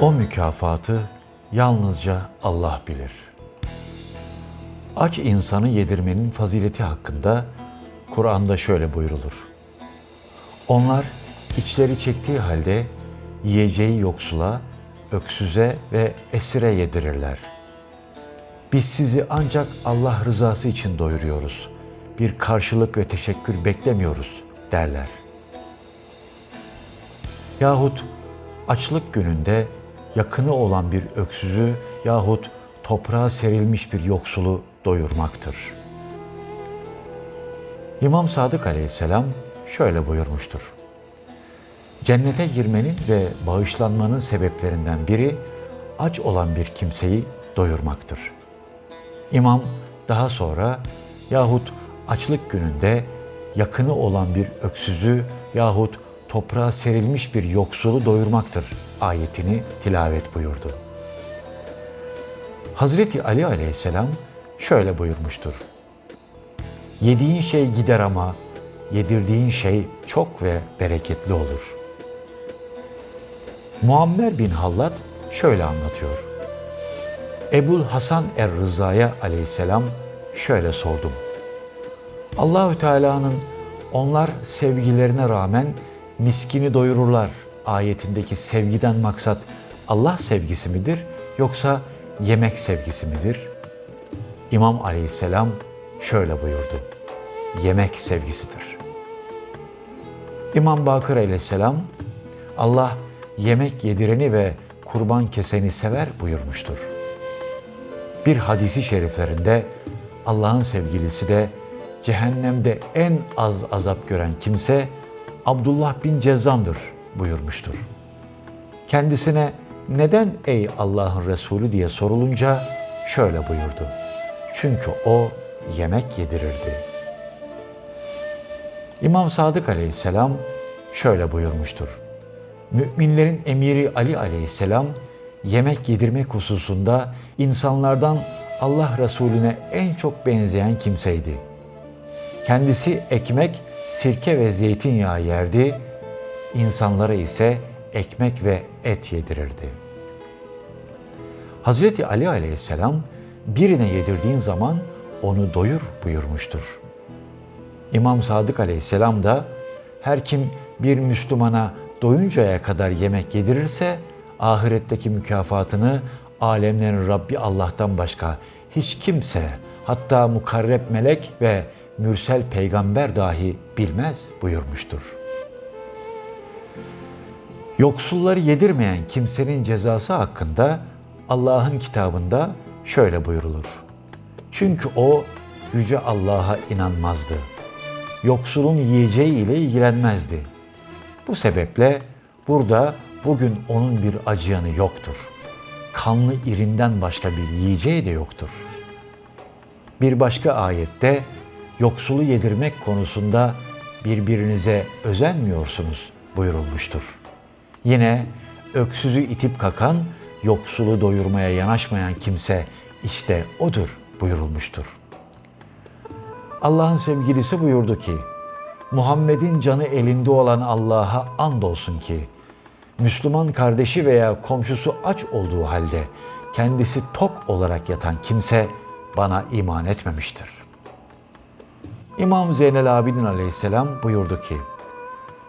O mükafatı yalnızca Allah bilir. Aç insanı yedirmenin fazileti hakkında Kur'an'da şöyle buyrulur. Onlar içleri çektiği halde yiyeceği yoksula, öksüze ve esire yedirirler. Biz sizi ancak Allah rızası için doyuruyoruz. Bir karşılık ve teşekkür beklemiyoruz derler. Yahut açlık gününde yakını olan bir öksüzü yahut toprağa serilmiş bir yoksulu doyurmaktır. İmam Sadık aleyhisselam şöyle buyurmuştur. Cennete girmenin ve bağışlanmanın sebeplerinden biri aç olan bir kimseyi doyurmaktır. İmam daha sonra yahut açlık gününde yakını olan bir öksüzü yahut toprağa serilmiş bir yoksulu doyurmaktır ayetini tilavet buyurdu. Hazreti Ali aleyhisselam şöyle buyurmuştur. Yediğin şey gider ama yedirdiğin şey çok ve bereketli olur. Muammer bin Hallat şöyle anlatıyor. Ebul Hasan er-Rıza'ya aleyhisselam şöyle sordum. Allahü Teala'nın onlar sevgilerine rağmen miskini doyururlar ayetindeki sevgiden maksat Allah sevgisi midir yoksa yemek sevgisi midir? İmam Aleyhisselam şöyle buyurdu. Yemek sevgisidir. İmam Bakır Aleyhisselam Allah yemek yedireni ve kurban keseni sever buyurmuştur. Bir hadisi şeriflerinde Allah'ın sevgilisi de cehennemde en az azap gören kimse Abdullah bin Cezzan'dır buyurmuştur. Kendisine neden ey Allah'ın Resulü diye sorulunca şöyle buyurdu. Çünkü o yemek yedirirdi. İmam Sadık aleyhisselam şöyle buyurmuştur. Müminlerin emiri Ali aleyhisselam yemek yedirmek hususunda insanlardan Allah Resulüne en çok benzeyen kimseydi. Kendisi ekmek, sirke ve zeytinyağı yerdi, insanlara ise ekmek ve et yedirirdi. Hazreti Ali aleyhisselam birine yedirdiğin zaman onu doyur buyurmuştur. İmam Sadık aleyhisselam da her kim bir Müslümana doyuncaya kadar yemek yedirirse ahiretteki mükafatını alemlerin Rabbi Allah'tan başka hiç kimse hatta mukarreb melek ve mürsel peygamber dahi bilmez buyurmuştur. Yoksulları yedirmeyen kimsenin cezası hakkında Allah'ın kitabında şöyle buyurulur. Çünkü o yüce Allah'a inanmazdı. Yoksulun yiyeceği ile ilgilenmezdi. Bu sebeple burada bugün onun bir acıyanı yoktur. Kanlı irinden başka bir yiyeceği de yoktur. Bir başka ayette yoksulu yedirmek konusunda birbirinize özenmiyorsunuz buyurulmuştur. Yine öksüzü itip kakan, yoksulu doyurmaya yanaşmayan kimse işte odur buyurulmuştur. Allah'ın sevgilisi buyurdu ki, Muhammed'in canı elinde olan Allah'a andolsun ki, Müslüman kardeşi veya komşusu aç olduğu halde kendisi tok olarak yatan kimse bana iman etmemiştir. İmam Zeynel Abidin aleyhisselam buyurdu ki,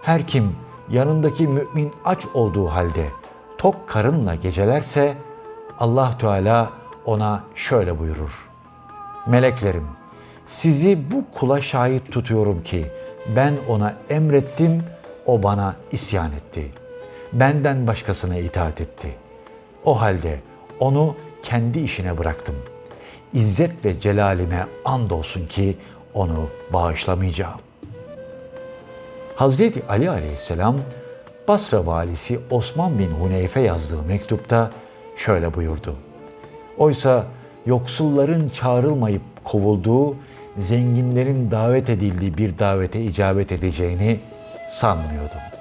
her kim yanındaki mümin aç olduğu halde tok karınla gecelerse Allah Teala ona şöyle buyurur. Meleklerim sizi bu kula şahit tutuyorum ki ben ona emrettim, o bana isyan etti. Benden başkasına itaat etti. O halde onu kendi işine bıraktım. İzzet ve celalime andolsun ki onu bağışlamayacağım. Hazreti Ali aleyhisselam Basra valisi Osman bin Huneyfe yazdığı mektupta şöyle buyurdu. Oysa yoksulların çağrılmayıp kovulduğu, zenginlerin davet edildiği bir davete icabet edeceğini sanmıyordum.